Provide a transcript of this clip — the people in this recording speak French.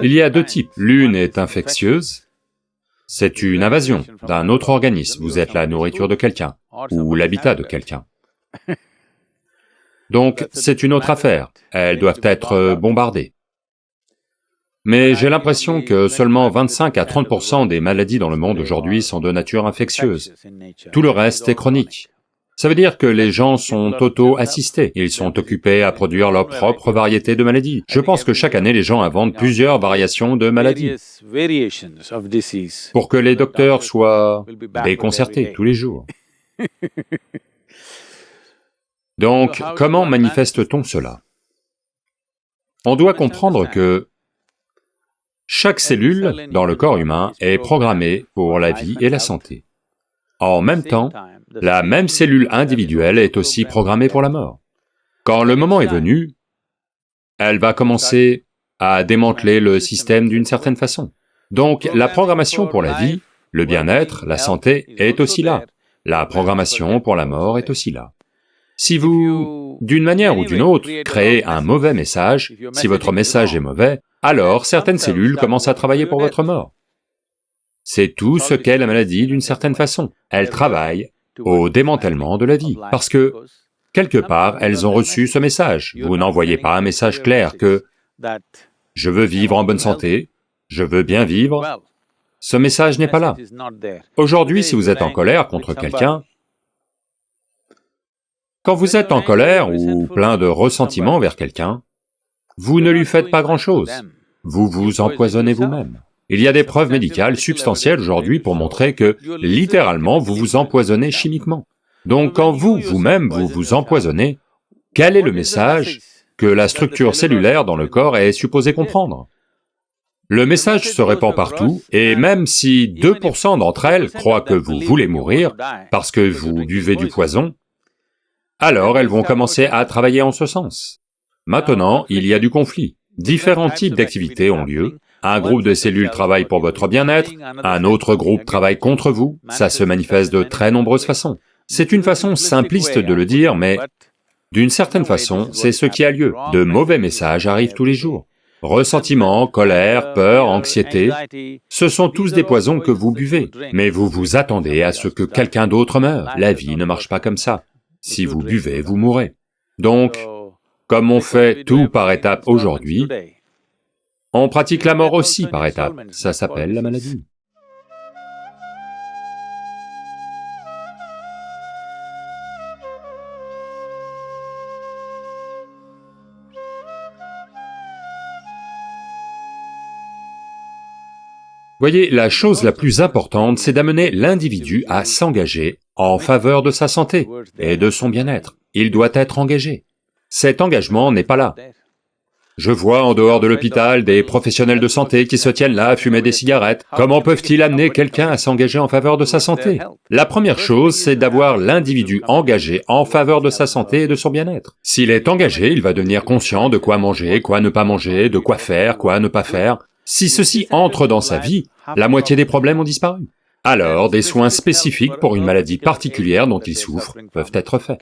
Il y a deux types, l'une est infectieuse, c'est une invasion d'un autre organisme, vous êtes la nourriture de quelqu'un, ou l'habitat de quelqu'un. Donc c'est une autre affaire, elles doivent être bombardées. Mais j'ai l'impression que seulement 25 à 30% des maladies dans le monde aujourd'hui sont de nature infectieuse. Tout le reste est chronique. Ça veut dire que les gens sont auto-assistés, ils sont occupés à produire leur propre variété de maladies. Je pense que chaque année, les gens inventent plusieurs variations de maladies pour que les docteurs soient déconcertés tous les jours. Donc, comment manifeste-t-on cela? On doit comprendre que chaque cellule dans le corps humain est programmée pour la vie et la santé. En même temps, la même cellule individuelle est aussi programmée pour la mort. Quand le moment est venu, elle va commencer à démanteler le système d'une certaine façon. Donc la programmation pour la vie, le bien-être, la santé est aussi là. La programmation pour la mort est aussi là. Si vous, d'une manière ou d'une autre, créez un mauvais message, si votre message est mauvais, alors certaines cellules commencent à travailler pour votre mort. C'est tout ce qu'est la maladie d'une certaine façon. Elle travaille au démantèlement de la vie, parce que, quelque part, elles ont reçu ce message. Vous n'envoyez pas un message clair que « je veux vivre en bonne santé, je veux bien vivre », ce message n'est pas là. Aujourd'hui, si vous êtes en colère contre quelqu'un, quand vous êtes en colère ou plein de ressentiment vers quelqu'un, vous ne lui faites pas grand-chose, vous vous empoisonnez vous-même. Il y a des preuves médicales substantielles aujourd'hui pour montrer que, littéralement, vous vous empoisonnez chimiquement. Donc quand vous, vous-même, vous vous empoisonnez, quel est le message que la structure cellulaire dans le corps est supposée comprendre? Le message se répand partout, et même si 2% d'entre elles croient que vous voulez mourir parce que vous buvez du poison, alors elles vont commencer à travailler en ce sens. Maintenant, il y a du conflit. Différents types d'activités ont lieu, un groupe de cellules travaille pour votre bien-être, un autre groupe travaille contre vous, ça se manifeste de très nombreuses façons. C'est une façon simpliste de le dire, mais d'une certaine façon, c'est ce qui a lieu. De mauvais messages arrivent tous les jours. Ressentiment, colère, peur, anxiété, ce sont tous des poisons que vous buvez, mais vous vous attendez à ce que quelqu'un d'autre meure. La vie ne marche pas comme ça. Si vous buvez, vous mourrez. Donc, comme on fait tout par étapes aujourd'hui, on pratique la mort aussi par étapes, ça s'appelle la maladie. Voyez, la chose la plus importante, c'est d'amener l'individu à s'engager en faveur de sa santé et de son bien-être. Il doit être engagé. Cet engagement n'est pas là. Je vois en dehors de l'hôpital des professionnels de santé qui se tiennent là à fumer des cigarettes. Comment peuvent-ils amener quelqu'un à s'engager en faveur de sa santé? La première chose, c'est d'avoir l'individu engagé en faveur de sa santé et de son bien-être. S'il est engagé, il va devenir conscient de quoi manger, quoi ne pas manger, de quoi faire, quoi ne pas faire. Si ceci entre dans sa vie, la moitié des problèmes ont disparu. Alors, des soins spécifiques pour une maladie particulière dont il souffre peuvent être faits.